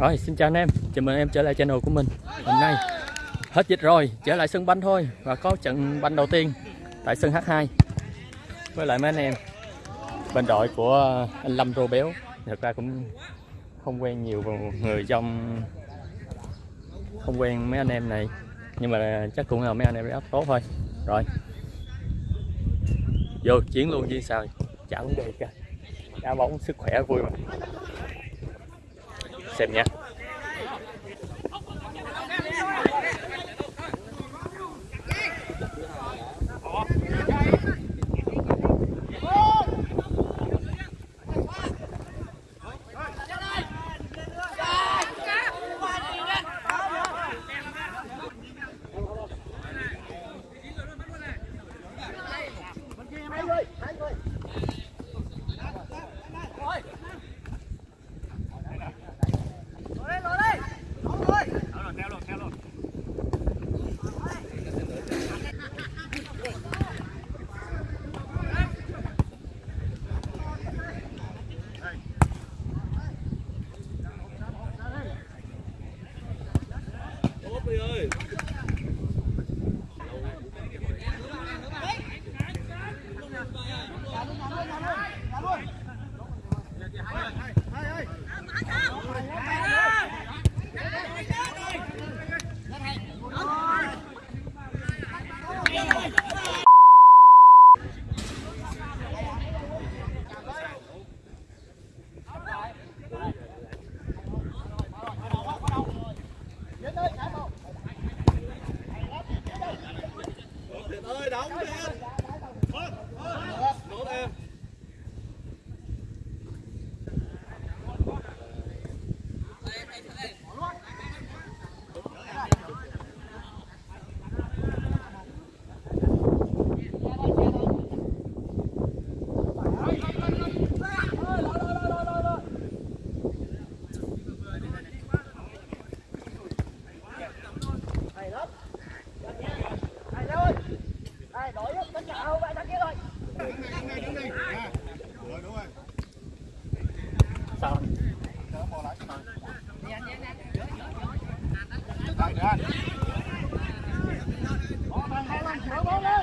Rồi, xin chào anh em, chào mừng em trở lại channel của mình. Hôm nay hết dịch rồi, trở lại sân banh thôi. Và có trận banh đầu tiên tại sân H2 Với lại mấy anh em Bên đội của anh Lâm Rô Béo. Thật ra cũng không quen nhiều người trong không quen mấy anh em này. Nhưng mà chắc cũng là mấy anh em rất tốt thôi. Rồi. Vô chiến luôn chứ sao? Chả vấn đề cả Đá bóng sức khỏe vui mà. Xem nha. Come on,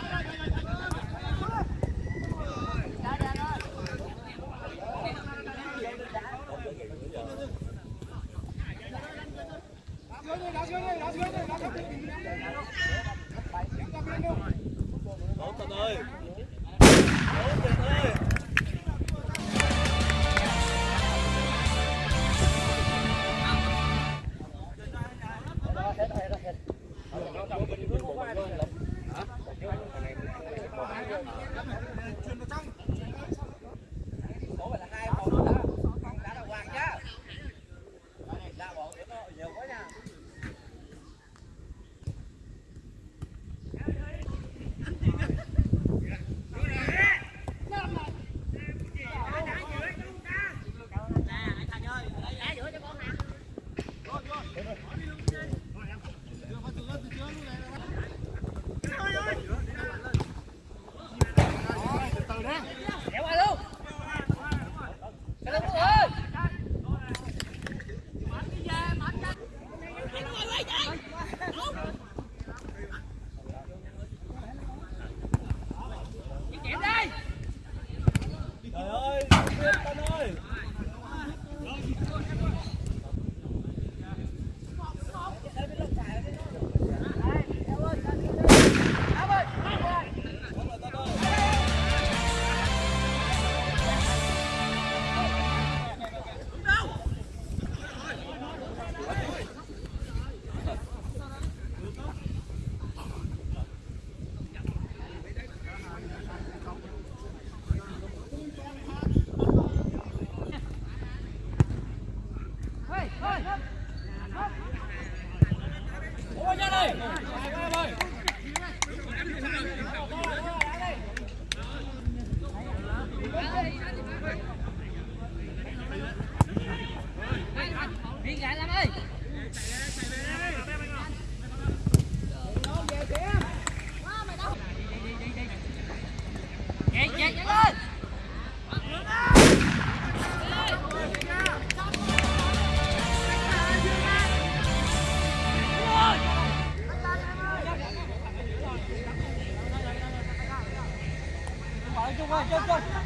go, go.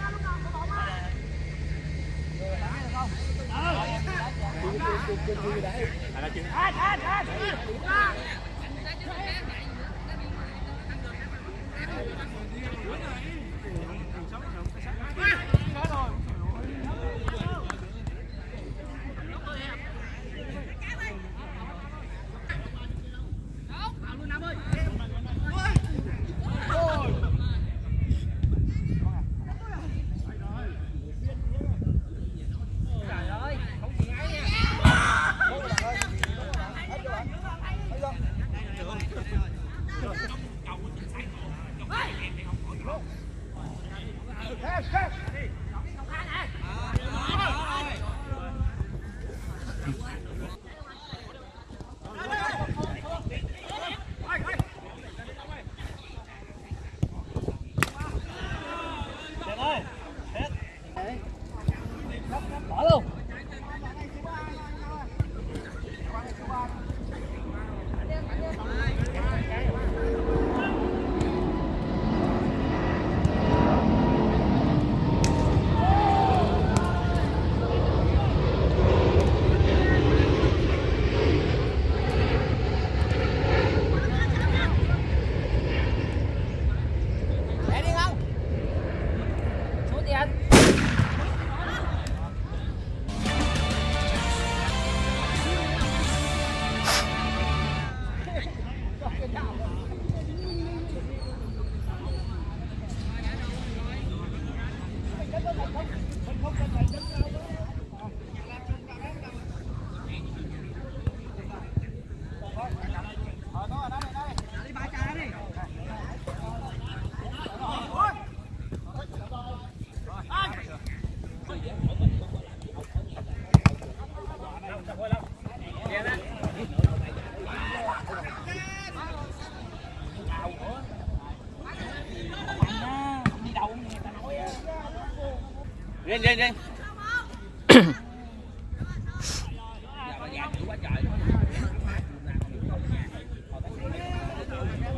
Lên lên riêng.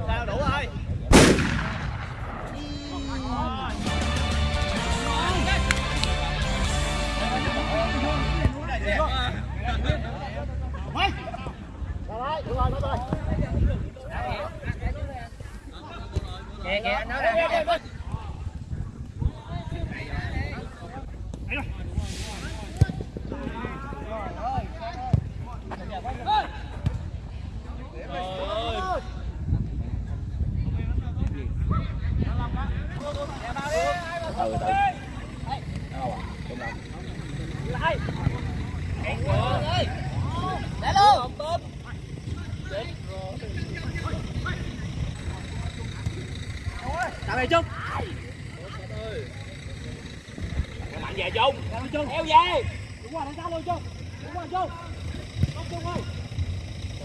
Sao đủ rồi. Kìa kìa anh nói nè. Để luôn. Tạm biệt chung Mạnh về chung, Trung. Eo về. Đúng rồi, đánh ra luôn chung, Đúng rồi Chung. Chung. Chung. ơi.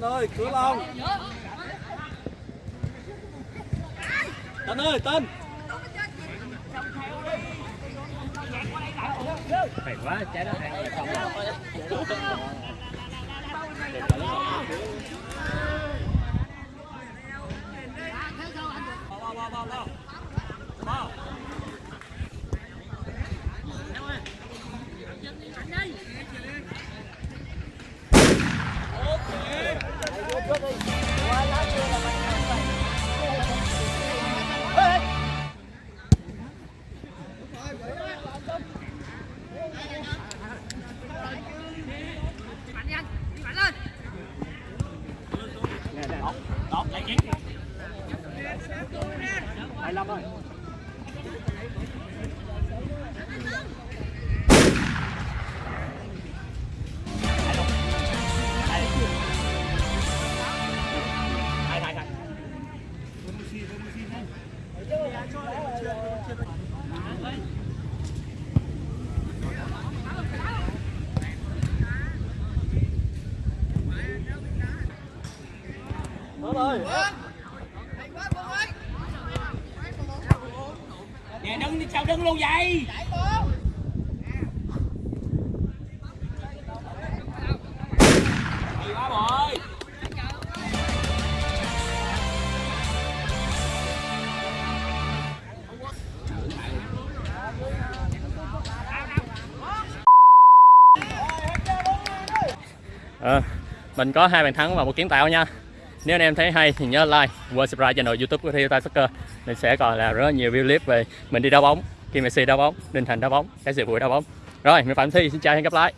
ơi cửa lòng tên ơi tên Hay quá, trái đó xong vào vào vào vào vào đó lại Nè đứng đi sao đứng luôn vậy? à, mình có hai bàn thắng và một kiến tạo nha nếu anh em thấy hay thì nhớ like và subscribe channel youtube của Rio Tai Soccer. Mình sẽ còn là rất nhiều video clip về mình đi đá bóng, Kim Messi đá bóng, Đinh Thành đá bóng, cái sự vui đá bóng. Rồi, mình Phạm Thi, xin chào và hẹn gặp lại.